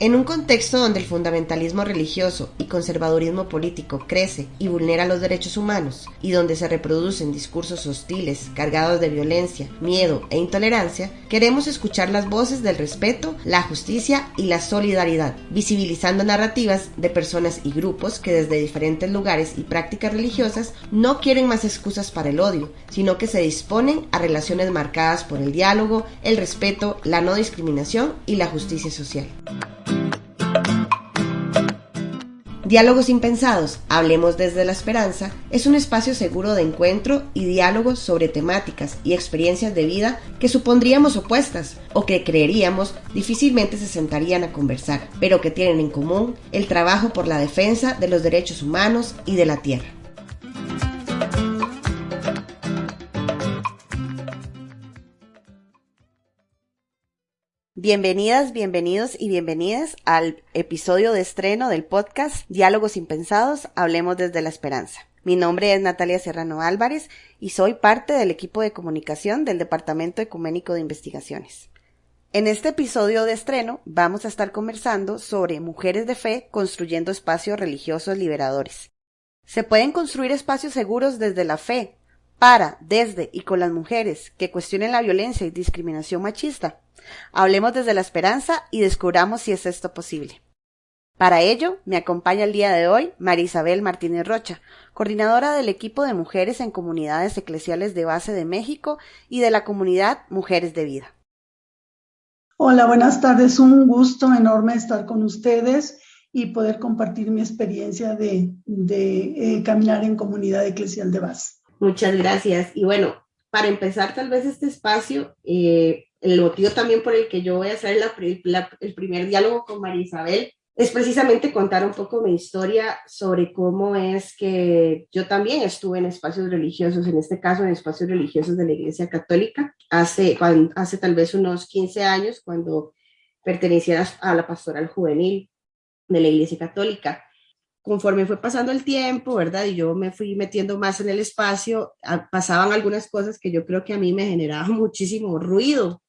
En un contexto donde el fundamentalismo religioso y conservadurismo político crece y vulnera los derechos humanos, y donde se reproducen discursos hostiles, cargados de violencia, miedo e intolerancia, queremos escuchar las voces del respeto, la justicia y la solidaridad, visibilizando narrativas de personas y grupos que desde diferentes lugares y prácticas religiosas no quieren más excusas para el odio, sino que se disponen a relaciones marcadas por el diálogo, el respeto, la no discriminación y la justicia social. Diálogos Impensados, Hablemos desde la Esperanza, es un espacio seguro de encuentro y diálogos sobre temáticas y experiencias de vida que supondríamos opuestas o que creeríamos difícilmente se sentarían a conversar, pero que tienen en común el trabajo por la defensa de los derechos humanos y de la tierra. Bienvenidas, bienvenidos y bienvenidas al episodio de estreno del podcast Diálogos Impensados, Hablemos desde la Esperanza. Mi nombre es Natalia Serrano Álvarez y soy parte del equipo de comunicación del Departamento Ecuménico de Investigaciones. En este episodio de estreno vamos a estar conversando sobre mujeres de fe construyendo espacios religiosos liberadores. Se pueden construir espacios seguros desde la fe, para, desde y con las mujeres que cuestionen la violencia y discriminación machista. Hablemos desde la esperanza y descubramos si es esto posible. Para ello, me acompaña el día de hoy María Isabel Martínez Rocha, coordinadora del equipo de mujeres en comunidades eclesiales de base de México y de la comunidad Mujeres de Vida. Hola, buenas tardes. Un gusto enorme estar con ustedes y poder compartir mi experiencia de, eh, caminar en comunidad eclesial de base. Muchas gracias. Y bueno, para empezar tal vez este espacio, eh, el motivo también por el que yo voy a hacer el primer diálogo con María Isabel es precisamente contar un poco mi historia sobre cómo es que yo también estuve en espacios religiosos, en este caso en espacios religiosos de la Iglesia Católica, hace, hace tal vez unos 15 años, cuando pertenecía a la pastoral juvenil de la Iglesia Católica conforme fue pasando el tiempo, ¿verdad? Y yo me fui metiendo más en el espacio, pasaban algunas cosas que yo creo que a mí me generaban muchísimo ruido,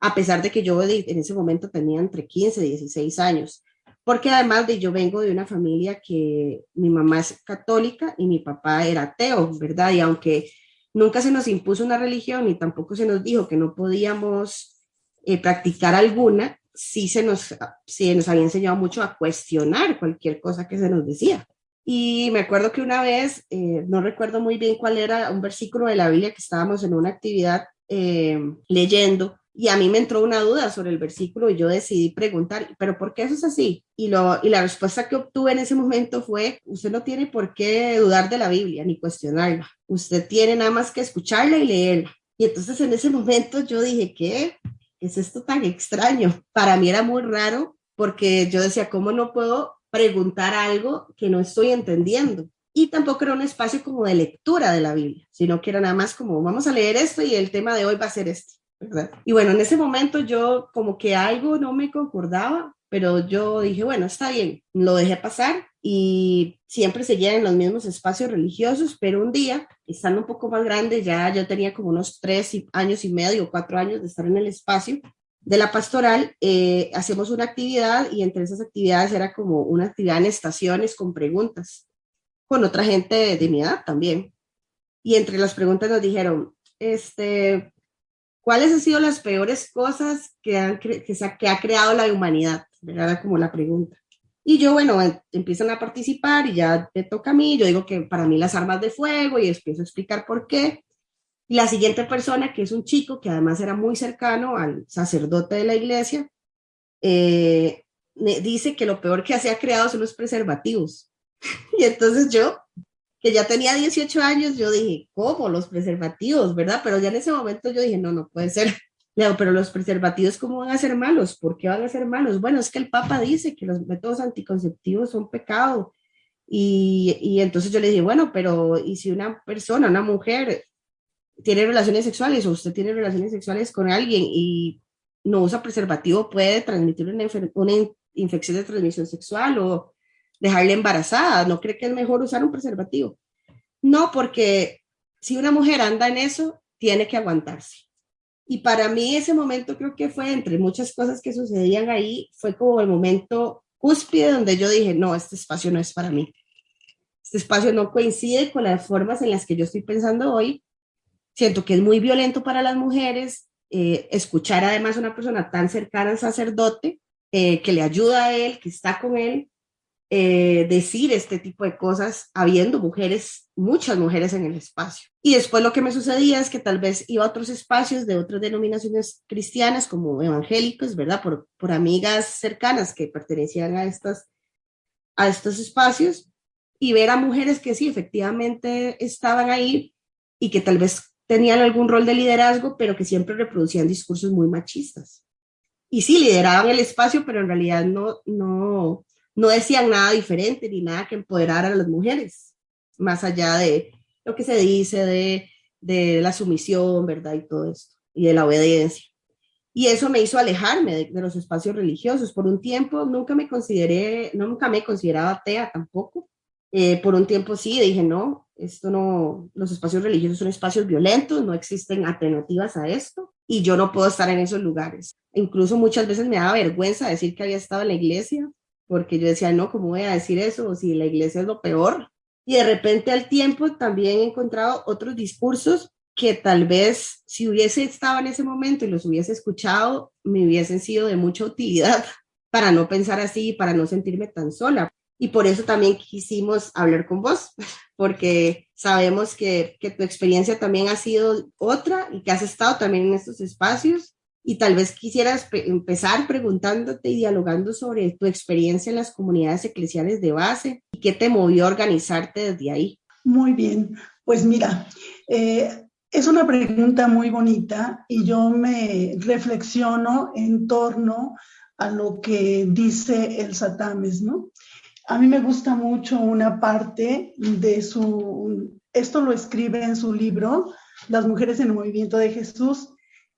a pesar de que yo en ese momento tenía entre 15 y 16 años, porque además de yo vengo de una familia que mi mamá es católica y mi papá era ateo, ¿verdad? Y aunque nunca se nos impuso una religión y tampoco se nos dijo que no podíamos eh, practicar alguna, sí se nos, sí nos había enseñado mucho a cuestionar cualquier cosa que se nos decía. Y me acuerdo que una vez, eh, no recuerdo muy bien cuál era un versículo de la Biblia que estábamos en una actividad eh, leyendo y a mí me entró una duda sobre el versículo y yo decidí preguntar, pero ¿por qué eso es así? Y, lo, y la respuesta que obtuve en ese momento fue, usted no tiene por qué dudar de la Biblia ni cuestionarla, usted tiene nada más que escucharla y leerla. Y entonces en ese momento yo dije, ¿qué? es esto tan extraño? Para mí era muy raro porque yo decía, ¿cómo no puedo preguntar algo que no estoy entendiendo? Y tampoco era un espacio como de lectura de la Biblia, sino que era nada más como, vamos a leer esto y el tema de hoy va a ser este. ¿Verdad? Y bueno, en ese momento yo como que algo no me concordaba, pero yo dije, bueno, está bien, lo dejé pasar y siempre seguía en los mismos espacios religiosos, pero un día, estando un poco más grande, ya yo tenía como unos tres años y medio, cuatro años de estar en el espacio de la pastoral, eh, hacemos una actividad y entre esas actividades era como una actividad en estaciones con preguntas, con otra gente de, mi edad también. Y entre las preguntas nos dijeron, este, ¿cuáles han sido las peores cosas que, han que, que ha creado la humanidad? Era como la pregunta. Y yo, bueno, empiezan a participar y ya me toca a mí, yo digo que para mí las armas de fuego y empiezo a explicar por qué. Y la siguiente persona, que es un chico que además era muy cercano al sacerdote de la iglesia, eh, dice que lo peor que se ha creado son los preservativos. y entonces yo, que ya tenía 18 años, yo dije, ¿cómo los preservativos, verdad? Pero ya en ese momento yo dije, no, no puede ser. Leo, pero los preservativos, ¿cómo van a ser malos? ¿Por qué van a ser malos? Bueno, es que el Papa dice que los métodos anticonceptivos son pecado. Y, y entonces yo le dije, bueno, pero ¿y si una persona, una mujer, tiene relaciones sexuales o usted tiene relaciones sexuales con alguien y no usa preservativo, puede transmitir una, una infección de transmisión sexual o dejarle embarazada? ¿No cree que es mejor usar un preservativo? No, porque si una mujer anda en eso, tiene que aguantarse Y para mí ese momento creo que fue, entre muchas cosas que sucedían ahí, fue como el momento cúspide donde yo dije, no, este espacio no es para mí. Este espacio no coincide con las formas en las que yo estoy pensando hoy. Siento que es muy violento para las mujeres eh, escuchar además a una persona tan cercana al sacerdote, eh, que le ayuda a él, que está con él, eh, decir este tipo de cosas habiendo mujeres, muchas mujeres en el espacio. Y después lo que me sucedía es que tal vez iba a otros espacios de otras denominaciones cristianas como evangélicos, ¿verdad? Por, por amigas cercanas que pertenecían a, estas, a estos espacios y ver a mujeres que sí, efectivamente estaban ahí y que tal vez tenían algún rol de liderazgo, pero que siempre reproducían discursos muy machistas. Y sí, lideraban el espacio, pero en realidad no, no, no decían nada diferente ni nada que empoderara a las mujeres, más allá de lo que se dice de, de la sumisión, ¿verdad? Y todo esto, y de la obediencia. Y eso me hizo alejarme de, los espacios religiosos. Por un tiempo nunca me consideré, nunca me consideraba atea tampoco. Eh, por un tiempo sí, dije, no, esto no, los espacios religiosos son espacios violentos, no existen alternativas a esto y yo no puedo estar en esos lugares. Incluso muchas veces me daba vergüenza decir que había estado en la iglesia porque yo decía, no, ¿cómo voy a decir eso? si la iglesia es lo peor. Y de repente al tiempo también he encontrado otros discursos que tal vez si hubiese estado en ese momento y los hubiese escuchado, me hubiesen sido de mucha utilidad para no pensar así, para no sentirme tan sola. Y por eso también quisimos hablar con vos, porque sabemos que, que tu experiencia también ha sido otra y que has estado también en estos espacios y tal vez quisieras empezar preguntándote y dialogando sobre tu experiencia en las comunidades eclesiales de base y qué te movió a organizarte desde ahí. Muy bien, pues mira, eh, es una pregunta muy bonita y yo me reflexiono en torno a lo que dice el Satames, ¿no? A mí me gusta mucho una parte de su, esto lo escribe en su libro, Las mujeres en el movimiento de Jesús,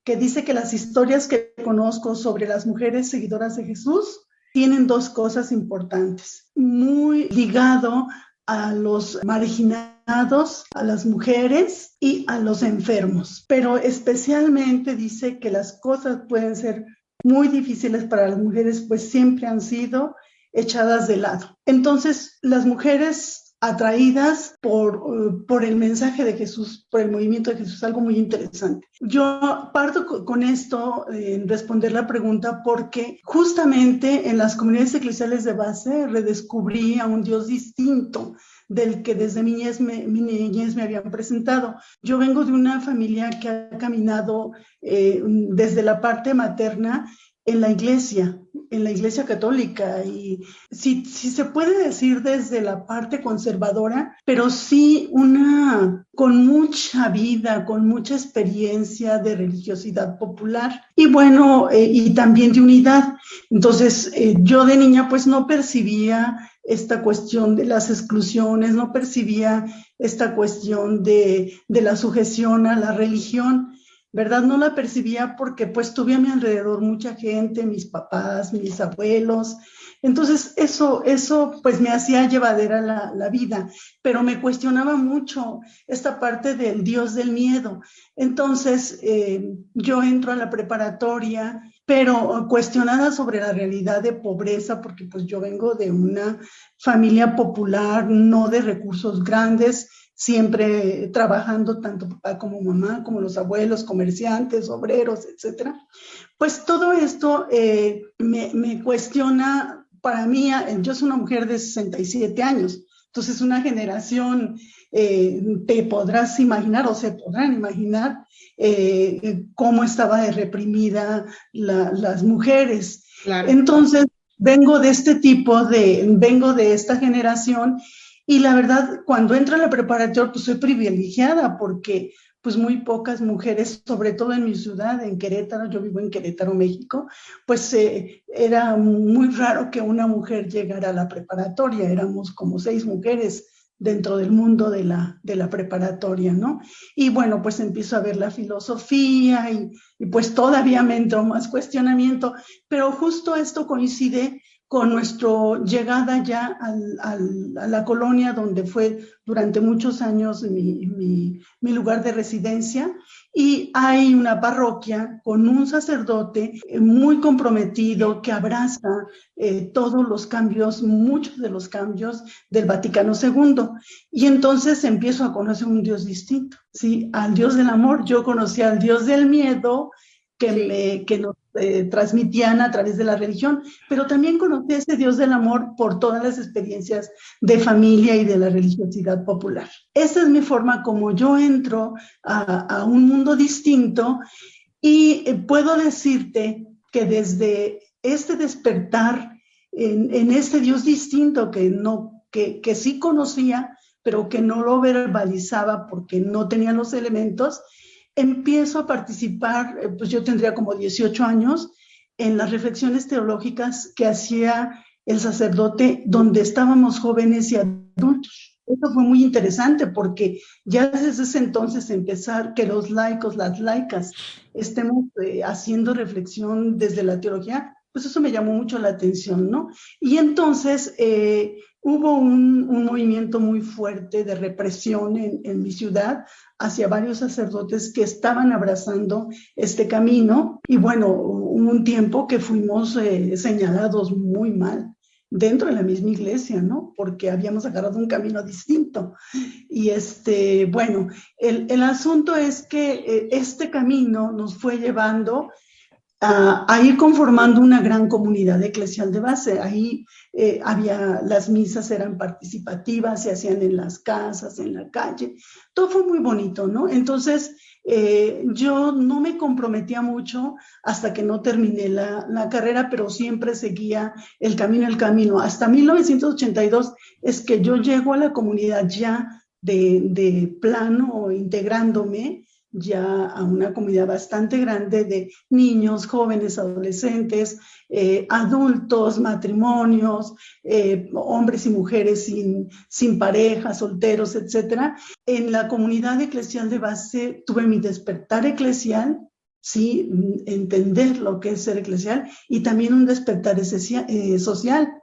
que dice que las historias que conozco sobre las mujeres seguidoras de Jesús tienen dos cosas importantes, muy ligado a los marginados, a las mujeres y a los enfermos, pero especialmente dice que las cosas pueden ser muy difíciles para las mujeres, pues siempre han sido echadas de lado. Entonces, las mujeres atraídas por, por el mensaje de Jesús, por el movimiento de Jesús, algo muy interesante. Yo parto con esto en responder la pregunta porque justamente en las comunidades eclesiales de base redescubrí a un Dios distinto del que desde mi niñez me, mi niñez me habían presentado. Yo vengo de una familia que ha caminado eh, desde la parte materna en la iglesia, en la iglesia católica y si, si se puede decir desde la parte conservadora, pero sí una con mucha vida, con mucha experiencia de religiosidad popular y bueno, eh, y también de unidad. Entonces, eh, yo de niña pues no percibía esta cuestión de las exclusiones, no percibía esta cuestión de, de la sujeción a la religión. ¿Verdad? No la percibía porque pues tuve a mi alrededor mucha gente, mis papás, mis abuelos. Entonces eso, eso pues me hacía llevadera la, la vida, pero me cuestionaba mucho esta parte del Dios del miedo. Entonces eh, yo entro a la preparatoria, pero cuestionada sobre la realidad de pobreza, porque pues yo vengo de una familia popular, no de recursos grandes, siempre trabajando tanto papá como mamá, como los abuelos, comerciantes, obreros, etcétera. Pues todo esto eh, me, me, cuestiona, para mí, yo soy una mujer de 67 años, entonces una generación, eh, te podrás imaginar o se podrán imaginar eh, cómo estaba reprimida la, las mujeres. Claro. Entonces, vengo de este tipo de, vengo de esta generación y la verdad, cuando entro a la preparatoria, pues soy privilegiada porque pues muy pocas mujeres, sobre todo en mi ciudad, en Querétaro, yo vivo en Querétaro, México, pues eh, era muy raro que una mujer llegara a la preparatoria, éramos como seis mujeres dentro del mundo de la, de la preparatoria, ¿no? Y bueno, pues empiezo a ver la filosofía y, y pues todavía me entró más cuestionamiento, pero justo esto coincide con nuestra llegada ya a la colonia donde fue durante muchos años mi, lugar de residencia y hay una parroquia con un sacerdote eh, muy comprometido que abraza eh, todos los cambios, muchos de los cambios del Vaticano II. Y entonces empiezo a conocer un Dios distinto, ¿sí? Al Dios del amor. Yo conocí al Dios del miedo, que, me, que nos eh, transmitían a través de la religión, pero también conocí a ese Dios del amor por todas las experiencias de familia y de la religiosidad popular. Esa es mi forma como yo entro a, un mundo distinto y eh, puedo decirte que desde este despertar en, en este Dios distinto que, no, que, que sí conocía, pero que no lo verbalizaba porque no tenía los elementos, empiezo a participar, eh, pues yo tendría como 18 años, en las reflexiones teológicas que hacía el sacerdote donde estábamos jóvenes y adultos. Esto fue muy interesante porque ya desde ese entonces empezar que los laicos, las laicas, estemos eh, haciendo reflexión desde la teología, pues eso me llamó mucho la atención, ¿no? Y entonces eh, hubo un, movimiento muy fuerte de represión en, en, mi ciudad hacia varios sacerdotes que estaban abrazando este camino y bueno, hubo un tiempo que fuimos eh, señalados muy mal dentro de la misma iglesia, ¿no? Porque habíamos agarrado un camino distinto. Y este, bueno, el, el asunto es que eh, este camino nos fue llevando a, ir conformando una gran comunidad eclesial de base. Ahí eh, había, las misas eran participativas, se hacían en las casas, en la calle. Todo fue muy bonito, ¿no? Entonces, eh, yo no me comprometía mucho hasta que no terminé la, la, carrera, pero siempre seguía el camino, el camino. Hasta 1982 es que yo llego a la comunidad ya de, de plano, integrándome, ya a una comunidad bastante grande de niños, jóvenes, adolescentes, eh, adultos, matrimonios, eh, hombres y mujeres sin, sin pareja, solteros, etc. En la comunidad eclesial de base tuve mi despertar eclesial, sí, entender lo que es ser eclesial y también un despertar eh, social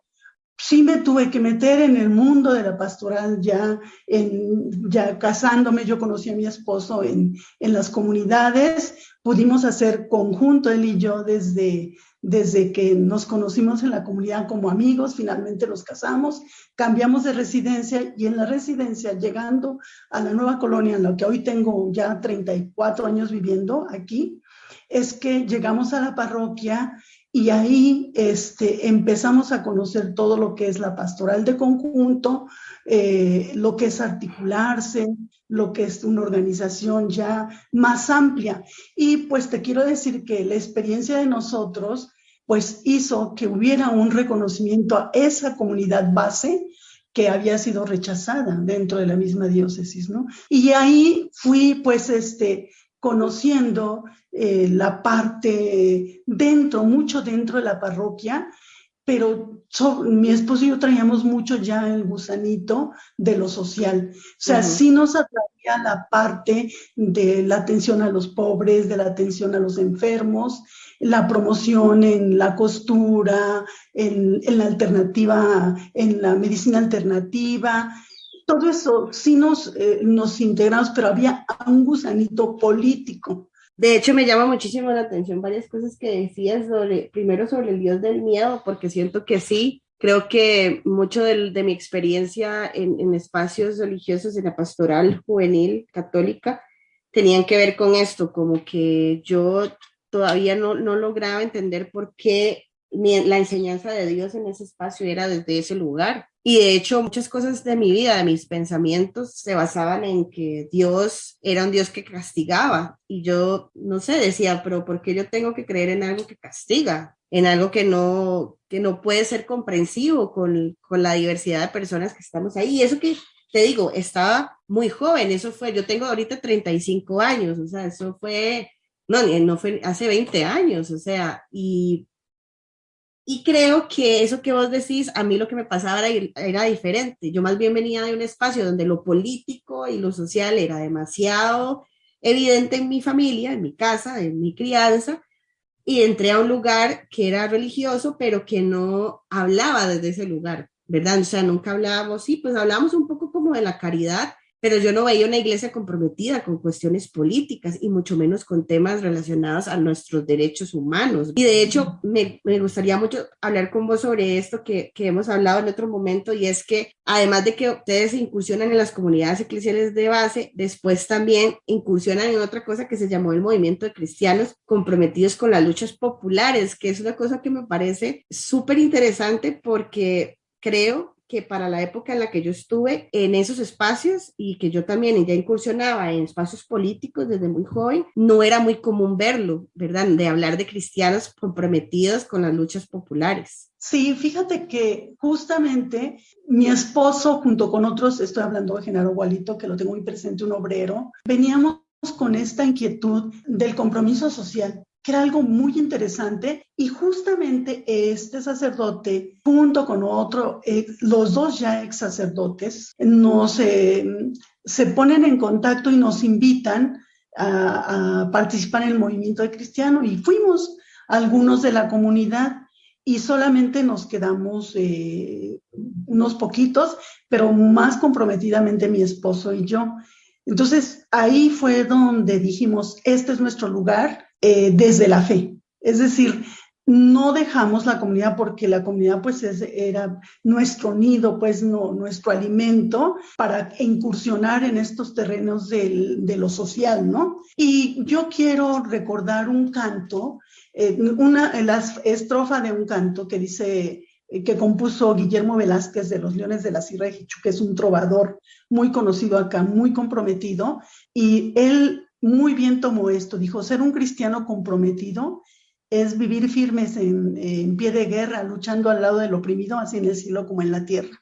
sí me tuve que meter en el mundo de la pastoral ya, en, ya casándome, yo conocí a mi esposo en, en las comunidades, pudimos hacer conjunto él y yo desde, desde que nos conocimos en la comunidad como amigos, finalmente nos casamos, cambiamos de residencia y en la residencia, llegando a la nueva colonia, en la que hoy tengo ya 34 años viviendo aquí, es que llegamos a la parroquia y ahí este, empezamos a conocer todo lo que es la pastoral de conjunto, eh, lo que es articularse, lo que es una organización ya más amplia. Y pues te quiero decir que la experiencia de nosotros pues hizo que hubiera un reconocimiento a esa comunidad base que había sido rechazada dentro de la misma diócesis, ¿no? Y ahí fui pues este conociendo eh, la parte dentro, mucho dentro de la parroquia, pero mi esposo y yo traíamos mucho ya el gusanito de lo social. O sea, sí nos atraía la parte de la atención a los pobres, de la atención a los enfermos, la promoción en la costura, en, en la alternativa, en la medicina alternativa, todo eso sí nos, eh, nos integramos, pero había un gusanito político. De hecho, me llama muchísimo la atención varias cosas que decías sobre, primero sobre el Dios del miedo, porque siento que sí, creo que mucho de, de mi experiencia en, en, espacios religiosos, en la pastoral juvenil católica, tenían que ver con esto, como que yo todavía no, no lograba entender por qué la enseñanza de Dios en ese espacio era desde ese lugar. Y de hecho, muchas cosas de mi vida, de mis pensamientos, se basaban en que Dios era un Dios que castigaba. Y yo, no sé, decía, pero ¿por qué yo tengo que creer en algo que castiga? En algo que no, que no puede ser comprensivo con, con la diversidad de personas que estamos ahí. Y eso que te digo, estaba muy joven, eso fue, yo tengo ahorita 35 años, o sea, eso fue, no, no fue hace 20 años, o sea, y y creo que eso que vos decís, a mí lo que me pasaba era, era, diferente. Yo más bien venía de un espacio donde lo político y lo social era demasiado evidente en mi familia, en mi casa, en mi crianza, y entré a un lugar que era religioso, pero que no hablaba desde ese lugar, ¿verdad? O sea, nunca hablábamos, sí, pues hablábamos un poco como de la caridad, pero yo no veía una iglesia comprometida con cuestiones políticas y mucho menos con temas relacionados a nuestros derechos humanos. Y de hecho, me, me gustaría mucho hablar con vos sobre esto que, que, hemos hablado en otro momento y es que además de que ustedes incursionan en las comunidades eclesiales de base, después también incursionan en otra cosa que se llamó el movimiento de cristianos comprometidos con las luchas populares, que es una cosa que me parece súper interesante porque creo que para la época en la que yo estuve en esos espacios y que yo también ya incursionaba en espacios políticos desde muy joven, no era muy común verlo, ¿verdad? De hablar de cristianos comprometidos con las luchas populares. Sí, fíjate que justamente mi esposo junto con otros, estoy hablando de Genaro Gualito, que lo tengo muy presente, un obrero, veníamos con esta inquietud del compromiso social que era algo muy interesante y justamente este sacerdote junto con otro, eh, los dos ya ex sacerdotes, nos se ponen en contacto y nos invitan a, participar en el movimiento de cristiano y fuimos algunos de la comunidad y solamente nos quedamos eh, unos poquitos, pero más comprometidamente mi esposo y yo. Entonces ahí fue donde dijimos, este es nuestro lugar, eh, desde la fe. Es decir, no dejamos la comunidad porque la comunidad pues era nuestro nido, pues no, nuestro alimento para incursionar en estos terrenos de lo social, ¿no? Y yo quiero recordar un canto, eh, una la estrofa de un canto que dice eh, que compuso Guillermo Velázquez de los Leones de la Sierra de Jichu, que es un trovador muy conocido acá, muy comprometido, y él muy bien tomó esto. Dijo, ser un cristiano comprometido es vivir firmes en, pie de guerra, luchando al lado del oprimido, así en el cielo como en la tierra.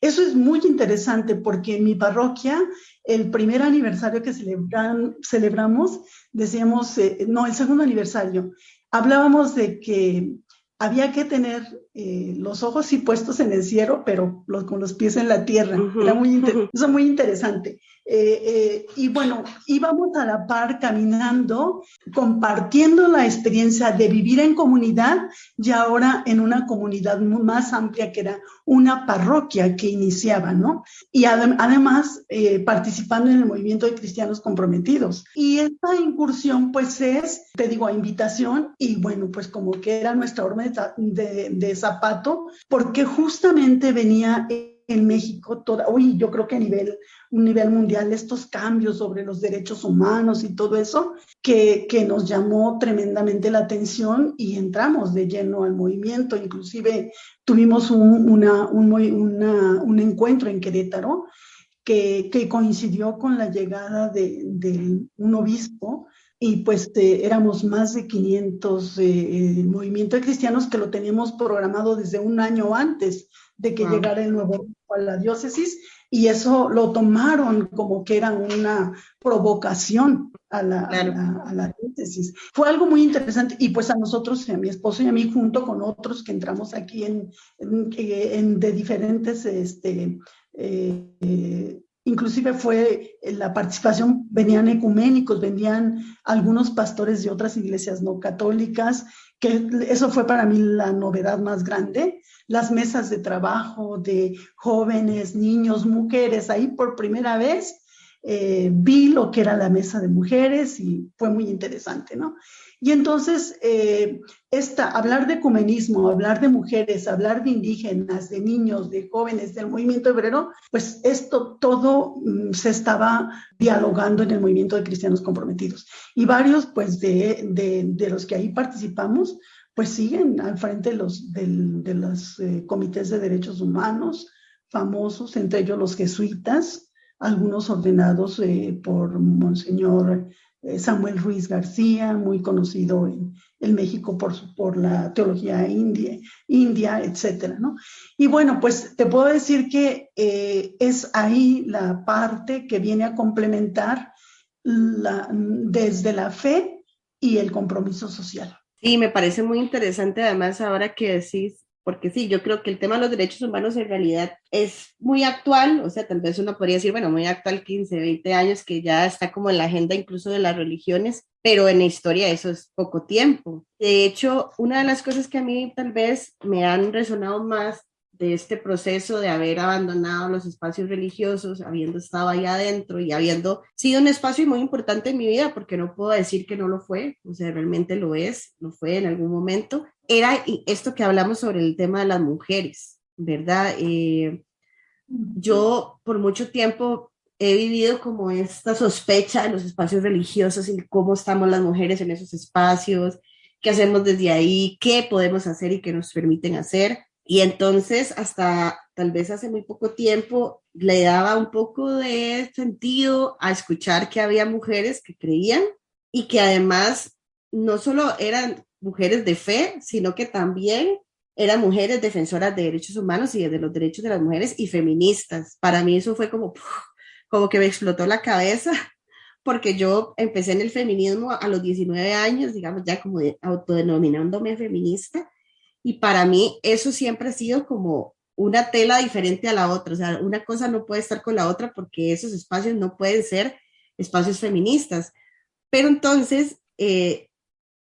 Eso es muy interesante porque en mi parroquia, el primer aniversario que celebran, celebramos, decíamos, eh, no, el segundo aniversario, hablábamos de que había que tener eh, los ojos sí puestos en el cielo, pero los, con los pies en la tierra. Era muy, eso muy interesante. Eh, eh, y bueno, íbamos a la par caminando, compartiendo la experiencia de vivir en comunidad y ahora en una comunidad más amplia que era una parroquia que iniciaba, ¿no? Y además participando en el movimiento de cristianos comprometidos. Y esta incursión pues es, te digo, a invitación y bueno, pues como que era nuestra orden de, de zapato, porque justamente venía en México, toda, hoy yo creo que a nivel, un nivel mundial, estos cambios sobre los derechos humanos y todo eso, que, que nos llamó tremendamente la atención y entramos de lleno al movimiento. Inclusive tuvimos un, una, un, una, un encuentro en Querétaro que, que, coincidió con la llegada de, de un obispo y pues eh, éramos más de 500 eh, eh, movimientos cristianos que lo teníamos programado desde un año antes de que llegara el nuevo a la diócesis y eso lo tomaron como que era una provocación a la, a, la, diócesis. Fue algo muy interesante y pues a nosotros, a mi esposo y a mí, junto con otros que entramos aquí en, en, de diferentes este, Inclusive fue eh, la participación, venían ecuménicos, venían algunos pastores de otras iglesias no católicas, que eso fue para mí la novedad más grande. Las mesas de trabajo de jóvenes, niños, mujeres, ahí por primera vez eh, vi lo que era la mesa de mujeres y fue muy interesante, ¿no? Y entonces, eh, esta, hablar de ecumenismo, hablar de mujeres, hablar de indígenas, de niños, de jóvenes, del movimiento obrero, pues esto todo mm, se estaba dialogando en el movimiento de cristianos comprometidos. Y varios, pues, de, de, los que ahí participamos, pues siguen al frente de los, de, los eh, comités de derechos humanos famosos, entre ellos los jesuitas, algunos ordenados eh, por Monseñor Samuel Ruiz García, muy conocido en, el México por, por la teología india, india, etcétera, ¿no? Y bueno, pues te puedo decir que eh, es ahí la parte que viene a complementar la, desde la fe y el compromiso social. Sí, me parece muy interesante además ahora que decís porque sí, yo creo que el tema de los derechos humanos en realidad es muy actual, o sea, tal vez uno podría decir, bueno, muy actual, 15, 20 años, que ya está como en la agenda incluso de las religiones, pero en la historia eso es poco tiempo. De hecho, una de las cosas que a mí tal vez me han resonado más de este proceso de haber abandonado los espacios religiosos, habiendo estado ahí adentro y habiendo sido un espacio muy importante en mi vida, porque no puedo decir que no lo fue, o sea, realmente lo es, lo fue en algún momento, era esto que hablamos sobre el tema de las mujeres, ¿verdad? Eh, yo por mucho tiempo he vivido como esta sospecha de los espacios religiosos y cómo estamos las mujeres en esos espacios, qué hacemos desde ahí, qué podemos hacer y qué nos permiten hacer. Y entonces, hasta tal vez hace muy poco tiempo, le daba un poco de sentido a escuchar que había mujeres que creían y que además no solo eran mujeres de fe, sino que también eran mujeres defensoras de derechos humanos y de los derechos de las mujeres y feministas. Para mí eso fue como, como que me explotó la cabeza, porque yo empecé en el feminismo a los 19 años, digamos, ya como autodenominándome feminista, y para mí eso siempre ha sido como una tela diferente a la otra, o sea, una cosa no puede estar con la otra porque esos espacios no pueden ser espacios feministas. Pero entonces, eh,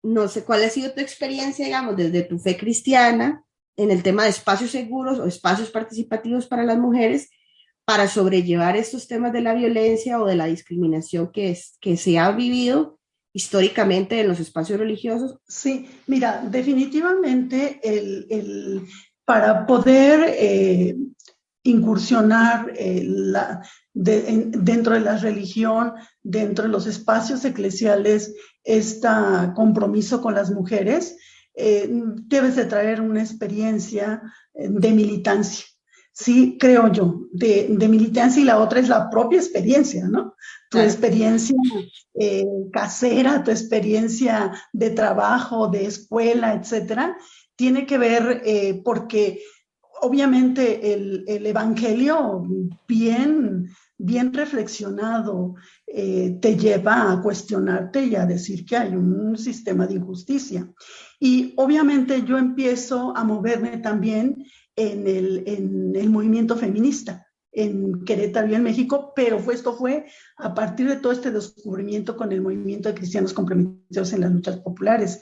no sé cuál ha sido tu experiencia, digamos, desde tu fe cristiana en el tema de espacios seguros o espacios participativos para las mujeres para sobrellevar estos temas de la violencia o de la discriminación que, se ha vivido históricamente en los espacios religiosos? Sí, mira, definitivamente el, para poder eh, incursionar eh, la, dentro de la religión, dentro de los espacios eclesiales, este compromiso con las mujeres, eh, debes de traer una experiencia de militancia sí, creo yo, de, militancia y la otra es la propia experiencia, ¿no? Tu experiencia eh, casera, tu experiencia de trabajo, de escuela, etcétera, tiene que ver eh, porque obviamente el, evangelio bien, bien reflexionado eh, te lleva a cuestionarte y a decir que hay un sistema de injusticia. Y obviamente yo empiezo a moverme también en el, en el movimiento feminista en Querétaro y en México, pero fue, esto fue a partir de todo este descubrimiento con el movimiento de cristianos comprometidos en las luchas populares.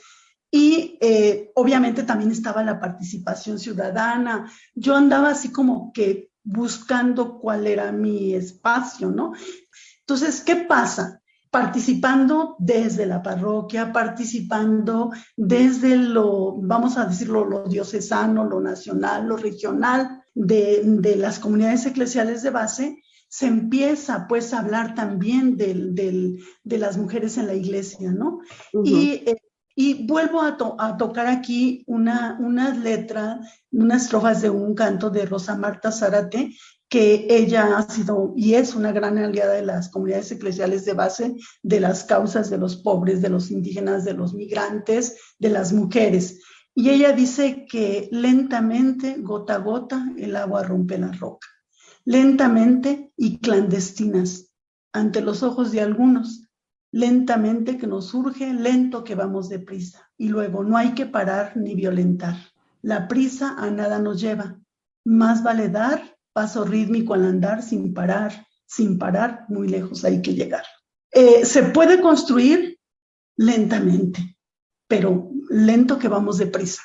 Y eh, obviamente también estaba la participación ciudadana. Yo andaba así como que buscando cuál era mi espacio, ¿no? Entonces, ¿qué pasa? Participando desde la parroquia, participando desde lo, vamos a decirlo, lo diocesano, lo nacional, lo regional de, las comunidades eclesiales de base, se empieza pues a hablar también de las mujeres en la iglesia, ¿no? y, eh, y, vuelvo a, a, tocar aquí una, una letra, unas estrofas de un canto de Rosa Marta Zárate, que ella ha sido y es una gran aliada de las comunidades eclesiales de base, de las causas de los pobres, de los indígenas, de los migrantes, de las mujeres. Y ella dice que lentamente, gota a gota, el agua rompe la roca. Lentamente y clandestinas, ante los ojos de algunos. Lentamente que nos surge, lento que vamos deprisa. Y luego no hay que parar ni violentar. La prisa a nada nos lleva. Más vale dar paso rítmico al andar sin parar, sin parar, muy lejos hay que llegar. Eh, se puede construir lentamente, pero lento que vamos deprisa.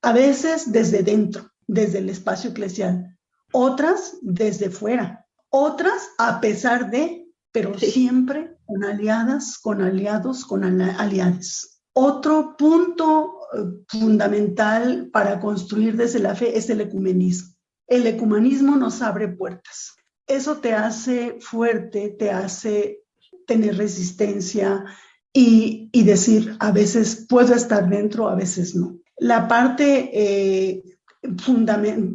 A veces desde dentro, desde el espacio eclesial, otras desde fuera, otras a pesar de, pero siempre con aliadas, con aliados, con aliadas. Otro punto eh, fundamental para construir desde la fe es el ecumenismo el ecumenismo nos abre puertas. Eso te hace fuerte, te hace tener resistencia y, decir, a veces puedo estar dentro, a veces no. La parte eh,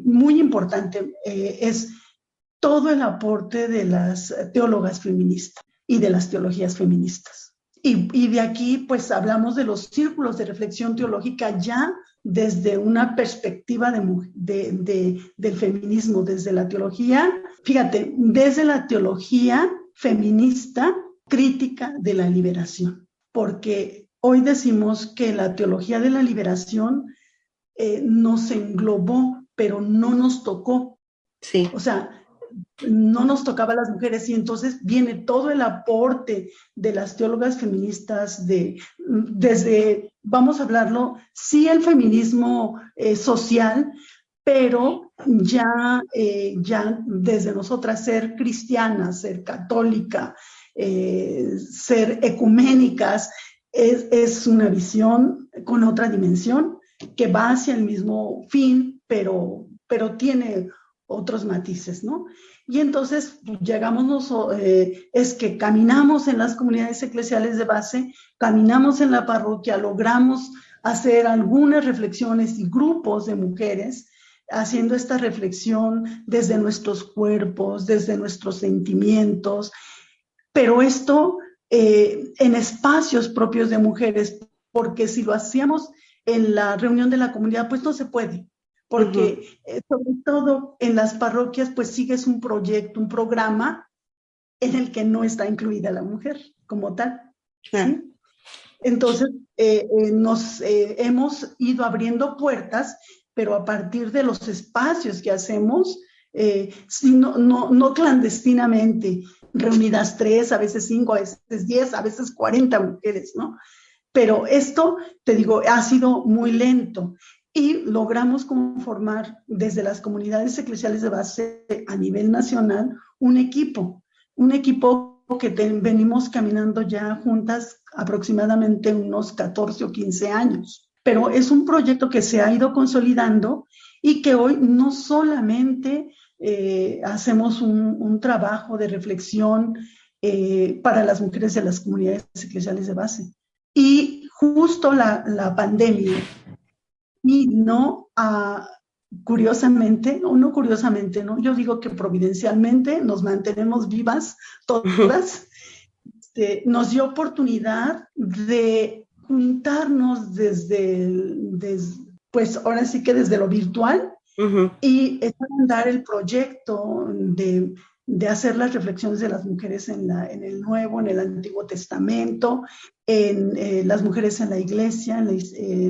muy importante eh, es todo el aporte de las teólogas feministas y de las teologías feministas. Y, y, de aquí, pues hablamos de los círculos de reflexión teológica ya desde una perspectiva de, del feminismo, desde la teología, fíjate, desde la teología feminista crítica de la liberación, porque hoy decimos que la teología de la liberación eh, nos englobó, pero no nos tocó. Sí. O sea, no nos tocaba a las mujeres y entonces viene todo el aporte de las teólogas feministas de, desde, vamos a hablarlo, sí el feminismo eh, social, pero ya, eh, ya desde nosotras ser cristianas, ser católica, eh, ser ecuménicas, es, es, una visión con otra dimensión que va hacia el mismo fin, pero, pero tiene otros matices, ¿no? Y entonces llegamos, eh, es que caminamos en las comunidades eclesiales de base, caminamos en la parroquia, logramos hacer algunas reflexiones y grupos de mujeres haciendo esta reflexión desde nuestros cuerpos, desde nuestros sentimientos, pero esto eh, en espacios propios de mujeres, porque si lo hacíamos en la reunión de la comunidad, pues no se puede porque eh, sobre todo en las parroquias pues sigues un proyecto, un programa en el que no está incluida la mujer como tal. Entonces eh, eh, nos hemos ido abriendo puertas, pero a partir de los espacios que hacemos, no, no, no clandestinamente, reunidas tres, a veces cinco, a veces diez, a veces cuarenta mujeres, ¿no? Pero esto, te digo, ha sido muy lento y logramos conformar desde las comunidades eclesiales de base a nivel nacional un equipo, un equipo que venimos caminando ya juntas aproximadamente unos 14 o 15 años. Pero es un proyecto que se ha ido consolidando y que hoy no solamente eh, hacemos un, trabajo de reflexión eh, para las mujeres de las comunidades eclesiales de base. Y justo la, la pandemia y no a, curiosamente, o no curiosamente, ¿no? Yo digo que providencialmente nos mantenemos vivas todas, este, nos dio oportunidad de juntarnos desde, pues ahora sí que desde lo virtual y echar a andar el proyecto de de hacer las reflexiones de las mujeres en, la, en el Nuevo, en el Antiguo Testamento, en eh, las mujeres en la iglesia, en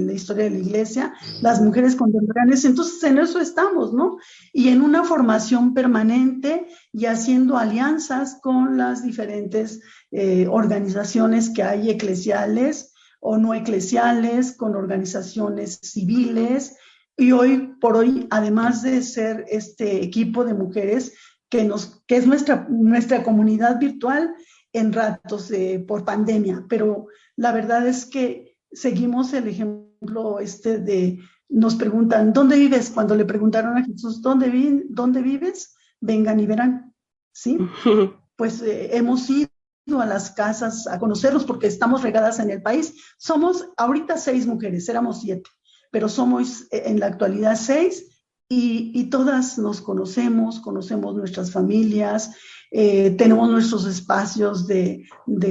la, historia de la iglesia, las mujeres contemporáneas. Entonces, en eso estamos, ¿no? Y en una formación permanente y haciendo alianzas con las diferentes eh, organizaciones que hay eclesiales o no eclesiales, con organizaciones civiles. Y hoy por hoy, además de ser este equipo de mujeres, que, nos, que es nuestra, nuestra comunidad virtual en ratos por pandemia, pero la verdad es que seguimos el ejemplo este de, nos preguntan, ¿dónde vives? Cuando le preguntaron a Jesús, ¿dónde, vi, dónde vives? Vengan y verán, ¿sí? Pues eh, hemos ido a las casas a conocerlos porque estamos regadas en el país. Somos ahorita seis mujeres, éramos siete, pero somos eh, en la actualidad seis y, todas nos conocemos, conocemos nuestras familias, eh, tenemos nuestros espacios de,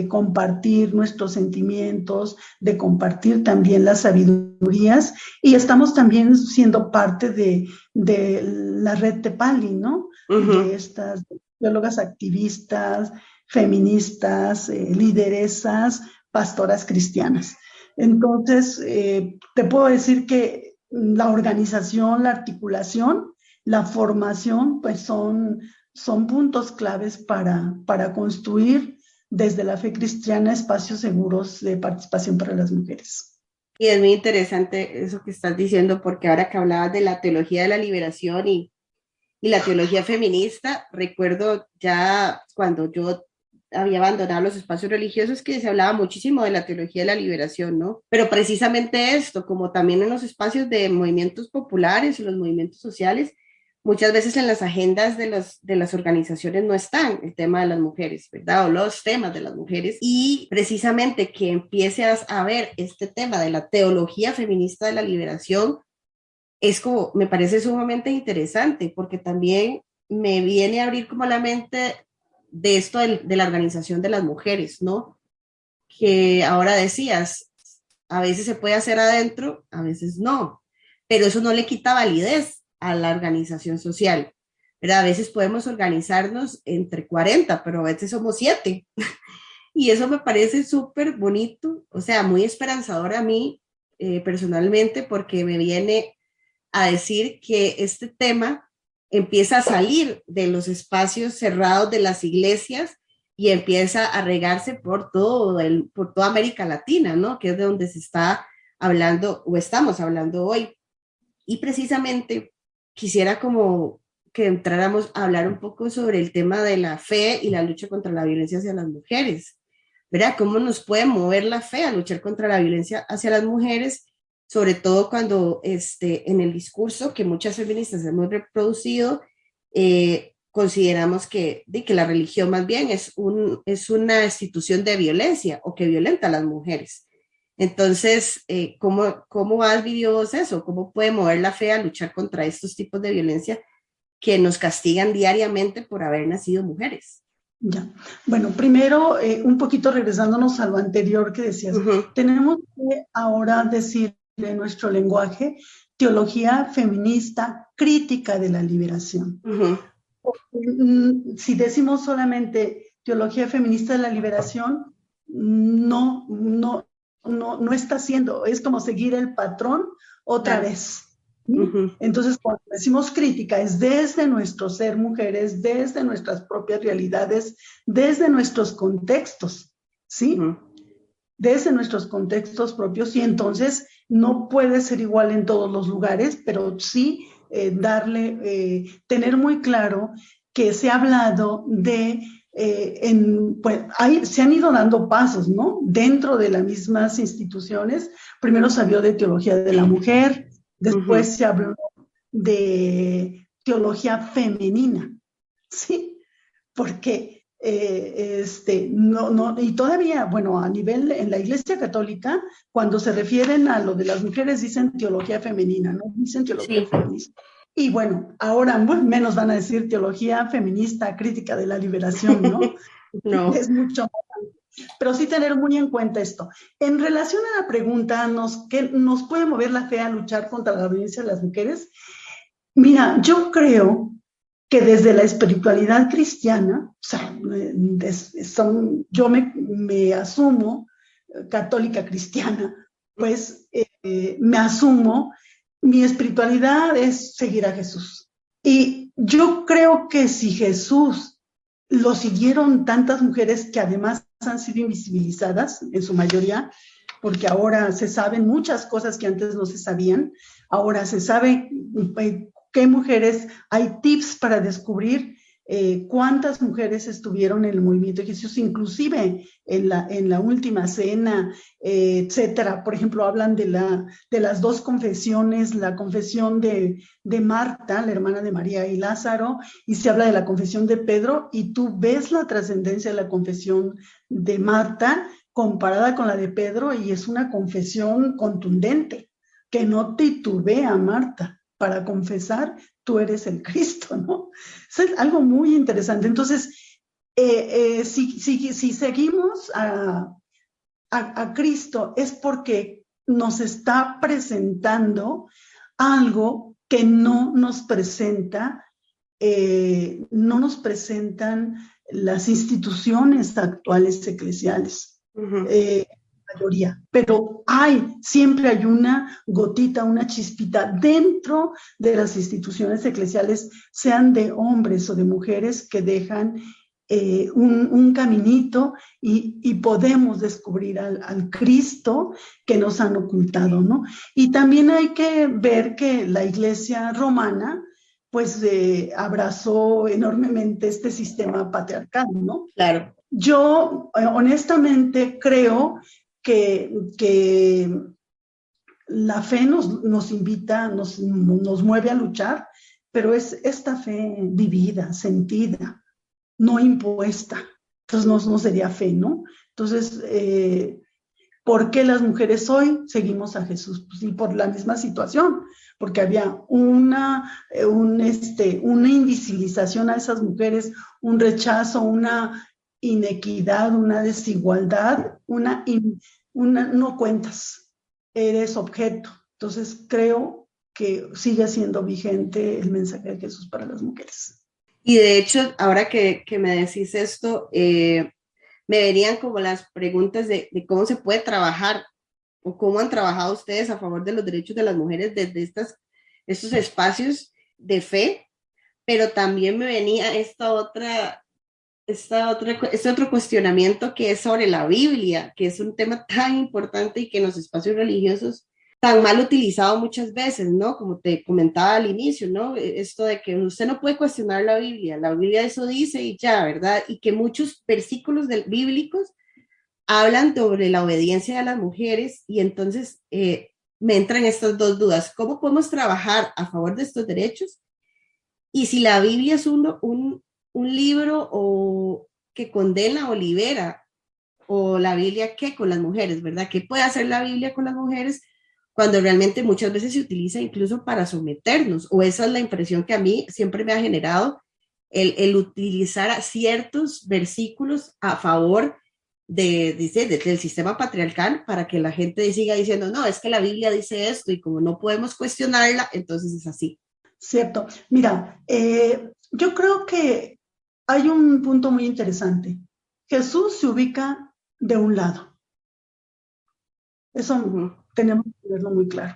compartir nuestros sentimientos, de compartir también las sabidurías y estamos también siendo parte de, la red Tepali, ¿no? De estas biólogas activistas, feministas, eh, lideresas, pastoras cristianas. Entonces, eh, te puedo decir que la organización, la articulación, la formación, pues son, son puntos claves para, para construir desde la fe cristiana espacios seguros de participación para las mujeres. Y es muy interesante eso que estás diciendo, porque ahora que hablabas de la teología de la liberación y, y la teología feminista, recuerdo ya cuando yo había abandonado los espacios religiosos que se hablaba muchísimo de la teología de la liberación, ¿no? Pero precisamente esto, como también en los espacios de movimientos populares y los movimientos sociales, muchas veces en las agendas de, los, de las organizaciones no están el tema de las mujeres, ¿verdad? O los temas de las mujeres. Y precisamente que empiece a, ver este tema de la teología feminista de la liberación, es como, me parece sumamente interesante, porque también me viene a abrir como la mente de esto de, la organización de las mujeres, ¿no? Que ahora decías, a veces se puede hacer adentro, a veces no, pero eso no le quita validez a la organización social. ¿verdad? A veces podemos organizarnos entre 40, pero a veces somos 7. y eso me parece súper bonito, o sea, muy esperanzador a mí eh, personalmente, porque me viene a decir que este tema empieza a salir de los espacios cerrados de las iglesias y empieza a regarse por, todo el, por toda América Latina, ¿no? Que es de donde se está hablando o estamos hablando hoy. Y precisamente quisiera como que entráramos a hablar un poco sobre el tema de la fe y la lucha contra la violencia hacia las mujeres. ¿Verdad? ¿Cómo nos puede mover la fe a luchar contra la violencia hacia las mujeres? Sobre todo cuando este, en el discurso que muchas feministas hemos reproducido, eh, consideramos que, de que la religión más bien es, un, es una institución de violencia o que violenta a las mujeres. Entonces, eh, ¿cómo, ¿cómo has vivido eso? ¿Cómo puede mover la fe a luchar contra estos tipos de violencia que nos castigan diariamente por haber nacido mujeres. Ya. Bueno, primero, eh, un poquito regresándonos a lo anterior que decías, tenemos que ahora decir en nuestro lenguaje teología feminista crítica de la liberación. Mm, si decimos solamente teología feminista de la liberación, no, no, no, no está haciendo, es como seguir el patrón otra vez. Entonces, cuando decimos crítica, es desde nuestro ser mujeres, desde nuestras propias realidades, desde nuestros contextos, ¿sí? Desde nuestros contextos propios y entonces no puede ser igual en todos los lugares, pero sí eh, darle, eh, tener muy claro que se ha hablado de eh, en, pues, se han ido dando pasos, ¿no? Dentro de las mismas instituciones. Primero se habló de teología de la mujer, Después se habló de teología femenina, ¿sí? Porque eh, este, no, no, y todavía, bueno, a nivel en la Iglesia Católica, cuando se refieren a lo de las mujeres, dicen teología femenina, ¿no? Dicen teología feminista. Y bueno, ahora menos van a decir teología feminista crítica de la liberación, ¿no? no. Es mucho más pero sí tener muy en cuenta esto. En relación a la pregunta, ¿nos, ¿qué nos puede mover la fe a luchar contra la violencia de las mujeres? Mira, yo creo que desde la espiritualidad cristiana, o sea, son, yo me, asumo católica cristiana, pues eh, me asumo, mi espiritualidad es seguir a Jesús. Y yo creo que si Jesús lo siguieron tantas mujeres que además han sido invisibilizadas en su mayoría, porque ahora se saben muchas cosas que antes no se sabían. Ahora se sabe eh, qué mujeres, hay tips para descubrir eh, cuántas mujeres estuvieron en el movimiento de Jesús, inclusive en la, en la última cena, eh, etcétera. Por ejemplo, hablan de, la, de las dos confesiones, la confesión de, de Marta, la hermana de María y Lázaro, y se habla de la confesión de Pedro, y tú ves la trascendencia de la confesión de Marta comparada con la de Pedro, y es una confesión contundente, que no titubea Marta para confesar tú eres el Cristo, ¿no? es algo muy interesante. Entonces, eh, eh, si, seguimos a, Cristo es porque nos está presentando algo que no nos presenta, eh, no nos presentan las instituciones actuales eclesiales mayoría, pero hay, siempre hay una gotita, una chispita dentro de las instituciones eclesiales, sean de hombres o de mujeres que dejan eh, un, caminito y, podemos descubrir al, Cristo que nos han ocultado, ¿no? Y también hay que ver que la iglesia romana, pues eh, abrazó enormemente este sistema patriarcal, ¿no? Claro. Yo eh, honestamente creo que, la fe nos, nos invita, nos, nos, mueve a luchar, pero es esta fe vivida, sentida, no impuesta. Entonces no, no sería fe, ¿no? Entonces, eh, ¿por qué las mujeres hoy seguimos a Jesús? Pues sí, por la misma situación, porque había una, eh, este, una invisibilización a esas mujeres, un rechazo, una inequidad, una desigualdad, una, no cuentas, eres objeto. Entonces creo que sigue siendo vigente el mensaje de Jesús para las mujeres. Y de hecho, ahora que, me decís esto, eh, me verían como las preguntas de, cómo se puede trabajar o cómo han trabajado ustedes a favor de los derechos de las mujeres desde estas, estos espacios de fe pero también me venía esta otra, esta otra, este otro cuestionamiento que es sobre la Biblia, que es un tema tan importante y que en los espacios religiosos tan mal utilizado muchas veces, ¿no? Como te comentaba al inicio, ¿no? E, esto de que usted no puede cuestionar la Biblia, la Biblia eso dice y ya, ¿verdad? Y que muchos versículos del, bíblicos hablan sobre la obediencia de las mujeres y entonces eh, me entran estas dos dudas. ¿Cómo podemos trabajar a favor de estos derechos? Y si la Biblia es un, un, un libro o que condena o libera, o la Biblia qué con las mujeres, ¿verdad? ¿Qué puede hacer la Biblia con las mujeres? cuando realmente muchas veces se utiliza incluso para someternos, o esa es la impresión que a mí siempre me ha generado, el, el utilizar ciertos versículos a favor de, dice, del sistema patriarcal para que la gente siga diciendo, no, es que la Biblia dice esto y como no podemos cuestionarla, entonces es así. Cierto. Mira, eh, yo creo que hay un punto muy interesante. Jesús se ubica de un lado. Eso tenemos que verlo muy claro.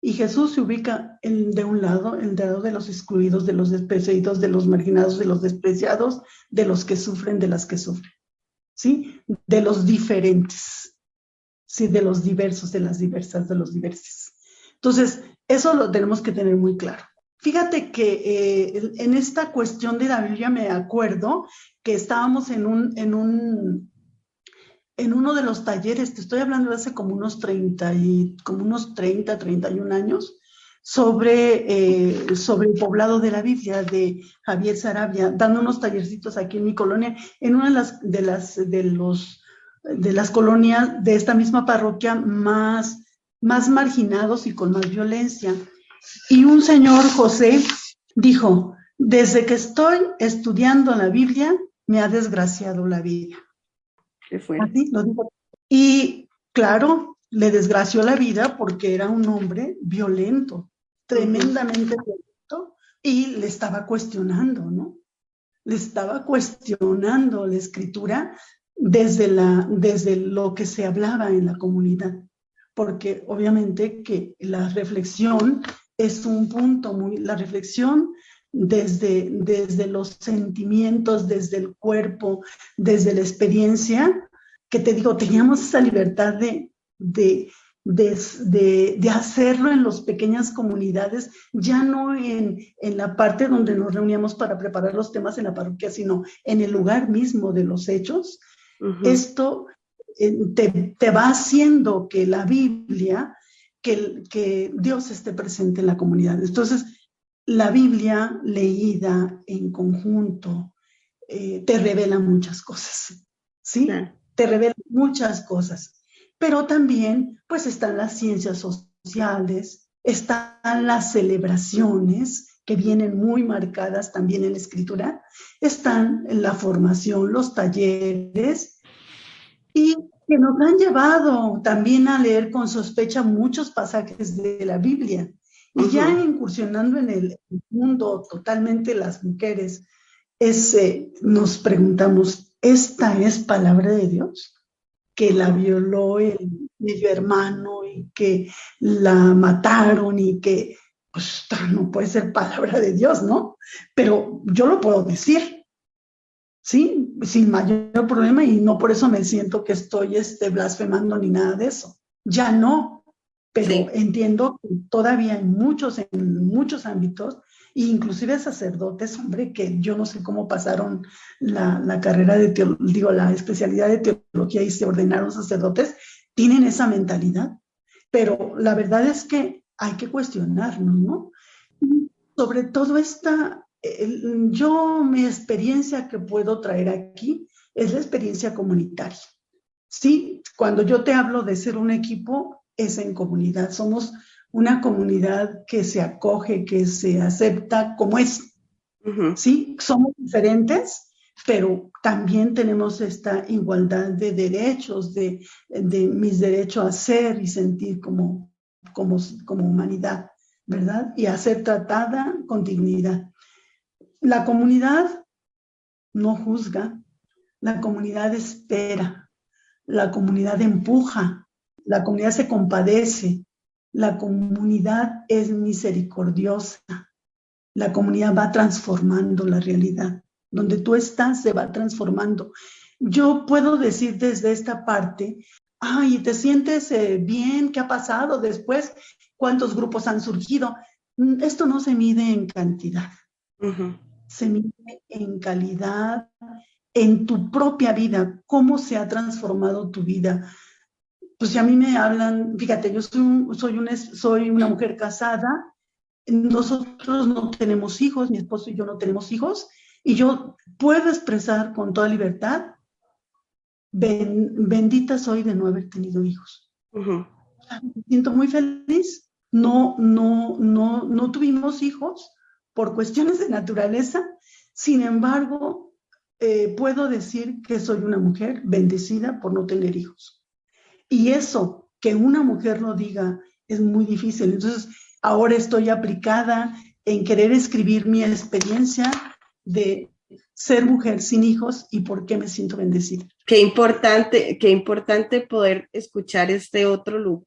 Y Jesús se ubica en, de un lado, el lado de los excluidos, de los despreciados, de los marginados, de los despreciados, de los que sufren, de las que sufren, ¿sí? De los diferentes, ¿sí? De los diversos, de las diversas, de los diversos. Entonces, eso lo tenemos que tener muy claro. Fíjate que eh, en esta cuestión de la Biblia me acuerdo que estábamos en un, en un en uno de los talleres, te estoy hablando de hace como unos 30, y, como unos 30, 31 años, sobre, eh, sobre el poblado de la Biblia de Javier Sarabia, dando unos tallercitos aquí en mi colonia, en una de las, de las, de los, de las colonias de esta misma parroquia más, más marginados y con más violencia. Y un señor, José, dijo, desde que estoy estudiando la Biblia, me ha desgraciado la vida. Y claro, le desgració la vida porque era un hombre violento, tremendamente violento, y le estaba cuestionando, ¿no? Le estaba cuestionando la escritura desde, la, desde lo que se hablaba en la comunidad, porque obviamente que la reflexión es un punto muy, la reflexión desde, desde los sentimientos, desde el cuerpo, desde la experiencia, que te digo, teníamos esa libertad de, de, de, de, hacerlo en las pequeñas comunidades, ya no en, en, la parte donde nos reuníamos para preparar los temas en la parroquia, sino en el lugar mismo de los hechos. Esto eh, te, te, va haciendo que la Biblia, que, que Dios esté presente en la comunidad. Entonces, la Biblia leída en conjunto eh, te revela muchas cosas, ¿sí? Te revela muchas cosas. Pero también, pues, están las ciencias sociales, están las celebraciones que vienen muy marcadas también en la escritura, están la formación, los talleres, y que nos han llevado también a leer con sospecha muchos pasajes de la Biblia. Y ya incursionando en el mundo totalmente las mujeres, ese, nos preguntamos, ¿esta es palabra de Dios? Que la violó el medio hermano y que la mataron y que, pues, no puede ser palabra de Dios, ¿no? Pero yo lo puedo decir, ¿sí? Sin mayor problema y no por eso me siento que estoy este, blasfemando ni nada de eso. Ya no, pero entiendo que todavía hay muchos, en muchos ámbitos, inclusive sacerdotes, hombre, que yo no sé cómo pasaron la, la carrera de teología, digo, la especialidad de teología y se ordenaron sacerdotes, tienen esa mentalidad. Pero la verdad es que hay que cuestionarnos, ¿no? sobre todo esta, yo mi experiencia que puedo traer aquí es la experiencia comunitaria. Sí, cuando yo te hablo de ser un equipo, es en comunidad. Somos una comunidad que se acoge, que se acepta como es. Sí, somos diferentes, pero también tenemos esta igualdad de derechos, de, mis derechos a ser y sentir como, como, como humanidad, ¿verdad? Y a ser tratada con dignidad. La comunidad no juzga, la comunidad espera, la comunidad empuja, la comunidad se compadece, la comunidad es misericordiosa, la comunidad va transformando la realidad. Donde tú estás se va transformando. Yo puedo decir desde esta parte, ay, ¿te sientes eh, bien? ¿Qué ha pasado después? ¿Cuántos grupos han surgido? Mm, esto no se mide en cantidad, se mide en calidad, en tu propia vida, cómo se ha transformado tu vida. Pues si a mí me hablan, fíjate, yo soy, soy, una, soy una mujer casada, nosotros no tenemos hijos, mi esposo y yo no tenemos hijos, y yo puedo expresar con toda libertad, bendita soy de no haber tenido hijos. Me siento muy feliz. No, no, no, no tuvimos hijos por cuestiones de naturaleza. Sin embargo, eh, puedo decir que soy una mujer bendecida por no tener hijos. Y eso, que una mujer lo diga, es muy difícil. Entonces, ahora estoy aplicada en querer escribir mi experiencia de ser mujer sin hijos y por qué me siento bendecida. Qué importante, qué importante poder escuchar este otro look.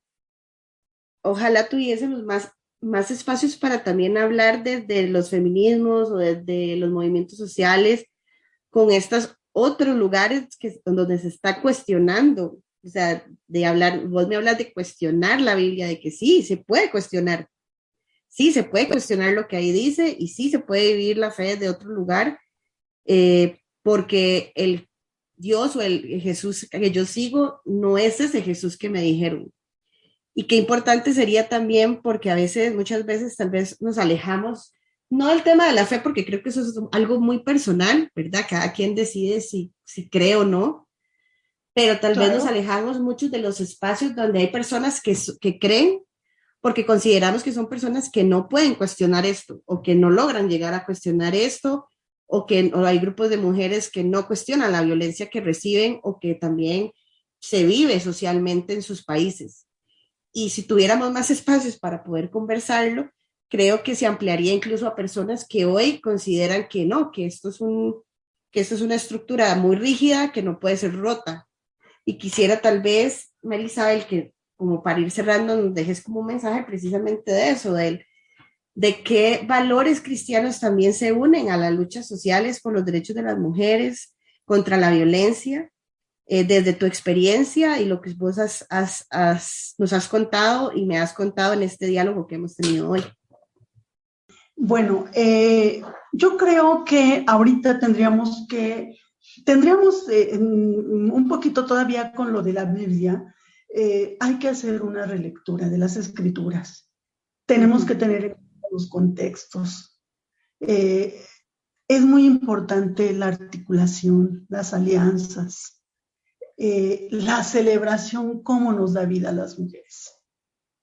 Ojalá tuviésemos más, más espacios para también hablar desde los feminismos o desde los movimientos sociales con estos otros lugares que, donde se está cuestionando, o sea, de hablar, vos me hablas de cuestionar la Biblia, de que sí, se puede cuestionar, sí, se puede cuestionar lo que ahí dice y sí se puede vivir la fe de otro lugar, eh, porque el Dios o el Jesús que yo sigo no es ese Jesús que me dijeron. Y qué importante sería también porque a veces, muchas veces tal vez nos alejamos, no del tema de la fe, porque creo que eso es algo muy personal, ¿verdad? Cada quien decide si, si cree o no, pero tal vez nos alejamos muchos de los espacios donde hay personas que, que creen porque consideramos que son personas que no pueden cuestionar esto o que no logran llegar a cuestionar esto o que hay grupos de mujeres que no cuestionan la violencia que reciben o que también se vive socialmente en sus países. Y si tuviéramos más espacios para poder conversarlo, creo que se ampliaría incluso a personas que hoy consideran que no, que esto es, un, que esto es una estructura muy rígida que no puede ser rota. Y quisiera tal vez, Marisabel, que como para ir cerrando, nos dejes como un mensaje precisamente de eso, de, de qué valores cristianos también se unen a las luchas sociales por los derechos de las mujeres, contra la violencia, eh, desde tu experiencia y lo que vos has, nos has contado y me has contado en este diálogo que hemos tenido hoy. Bueno, eh, yo creo que ahorita tendríamos que, tendríamos eh, un poquito todavía con lo de la Biblia, hay que hacer una relectura de las escrituras. Tenemos que tener los contextos. Es muy importante la articulación, las alianzas, eh, la celebración, cómo nos da vida a las mujeres.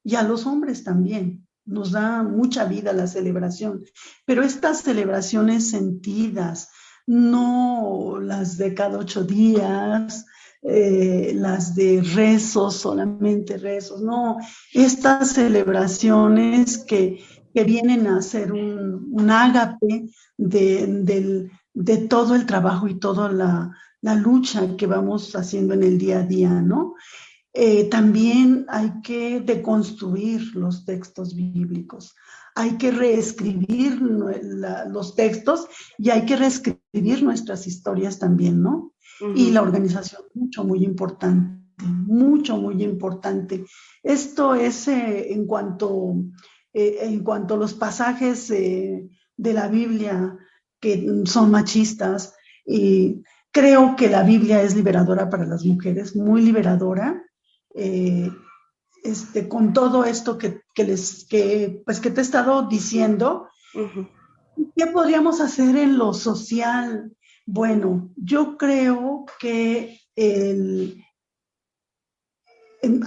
Y a los hombres también, nos da mucha vida la celebración. Pero estas celebraciones sentidas, no las de cada ocho días, eh, las de rezos, solamente rezos, no, estas celebraciones que, que vienen a ser un, un ágape de, de, todo el trabajo y toda la, la, lucha que vamos haciendo en el día a día, ¿no? Eh, también hay que deconstruir los textos bíblicos, hay que reescribir los textos y hay que reescribir nuestras historias también, ¿no? y la organización, mucho, muy importante, mucho, muy importante. Esto es eh, en, cuanto, eh, en cuanto a los pasajes de la Biblia que son machistas y creo que la Biblia es liberadora para las mujeres, muy liberadora. Este, con todo esto que, les, que, pues que te he estado diciendo, ¿qué podríamos hacer en lo social? Bueno, yo creo que el,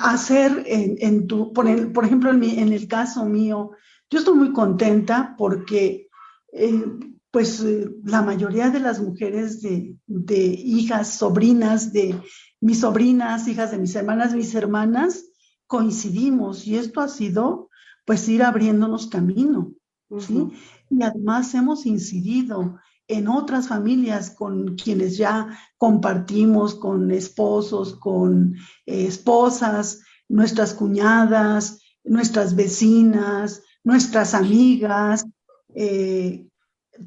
hacer en, tu, por, ejemplo, en, el caso mío, yo estoy muy contenta porque eh, pues la mayoría de las mujeres de, hijas, sobrinas de mis sobrinas, hijas de mis hermanas, mis hermanas, coincidimos y esto ha sido pues ir abriéndonos camino, ¿sí? Y además hemos incidido en otras familias con quienes ya compartimos, con esposos, con eh, esposas, nuestras cuñadas, nuestras vecinas, nuestras amigas, eh,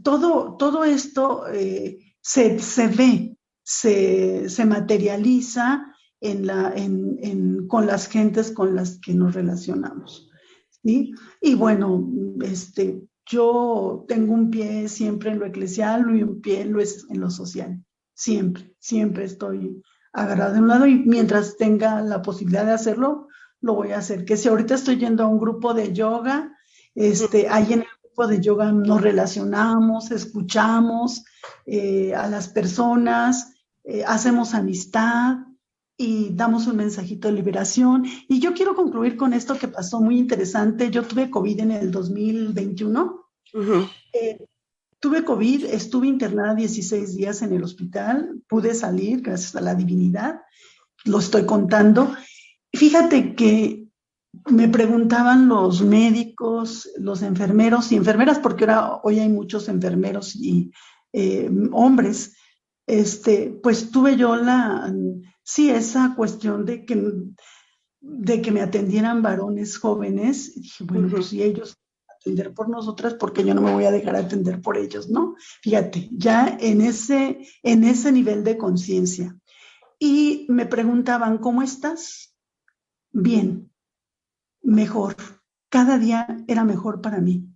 todo, todo esto eh, se, ve, se, materializa en la, en, con las gentes con las que nos relacionamos. ¿sí? Y bueno, este, yo tengo un pie siempre en lo eclesial y un pie en lo, en lo social. Siempre, siempre estoy agarrado de un lado y mientras tenga la posibilidad de hacerlo, lo voy a hacer. Que si ahorita estoy yendo a un grupo de yoga, este, ahí en el grupo de yoga nos relacionamos, escuchamos eh, a las personas, eh, hacemos amistad y damos un mensajito de liberación. Y yo quiero concluir con esto que pasó muy interesante. Yo tuve COVID en el 2021. Eh, tuve COVID, estuve internada 16 días en el hospital, pude salir gracias a la divinidad, lo estoy contando. Fíjate que me preguntaban los médicos, los enfermeros y enfermeras, porque ahora hoy hay muchos enfermeros y eh, hombres, este, pues tuve yo la, sí, esa cuestión de que, de que me atendieran varones jóvenes. Y dije, bueno, pues si ellos atender por nosotras, porque yo no me voy a dejar atender por ellos, ¿no? Fíjate, ya en ese, en ese nivel de conciencia. Y me preguntaban, ¿cómo estás? Bien, mejor. Cada día era mejor para mí.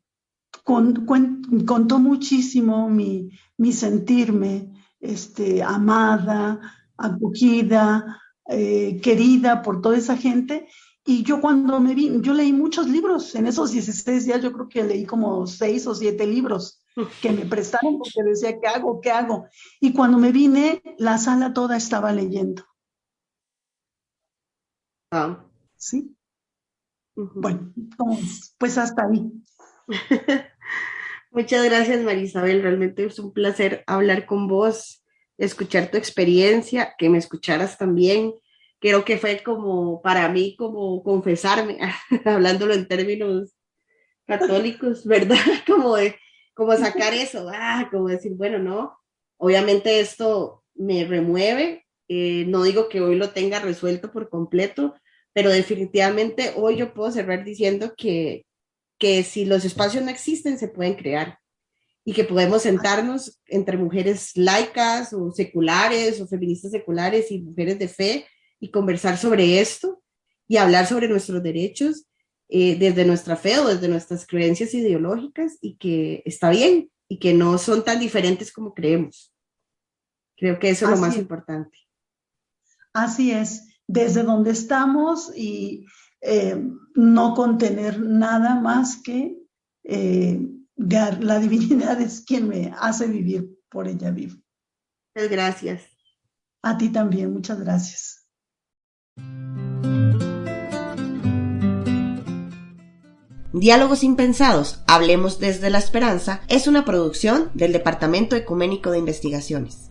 contó muchísimo mi, mi sentirme este, amada, acogida, eh, querida por toda esa gente. Y yo cuando me vi, yo leí muchos libros, en esos 16 días yo creo que leí como 6 o 7 libros que me prestaron porque decía, ¿qué hago? ¿Qué hago? Y cuando me vine, la sala toda estaba leyendo. Ah. ¿Sí? Bueno, pues hasta ahí. Muchas gracias, Marisabel. Realmente es un placer hablar con vos, escuchar tu experiencia, que me escucharas también. Creo que fue como para mí, como confesarme, hablándolo en términos católicos, ¿verdad? Como de, como sacar eso, ah, como decir, bueno, no, obviamente esto me remueve, eh, no digo que hoy lo tenga resuelto por completo, pero definitivamente hoy yo puedo cerrar diciendo que, que si los espacios no existen, se pueden crear y que podemos sentarnos entre mujeres laicas o seculares o feministas seculares y mujeres de fe y conversar sobre esto y hablar sobre nuestros derechos eh, desde nuestra fe o desde nuestras creencias ideológicas y que está bien y que no son tan diferentes como creemos. Creo que eso es lo más importante. Así es desde donde estamos y eh, no contener nada más que eh, la divinidad es quien me hace vivir, por ella vivo. Muchas gracias. A ti también, muchas gracias. Diálogos Impensados, Hablemos desde la Esperanza, es una producción del Departamento Ecuménico de Investigaciones.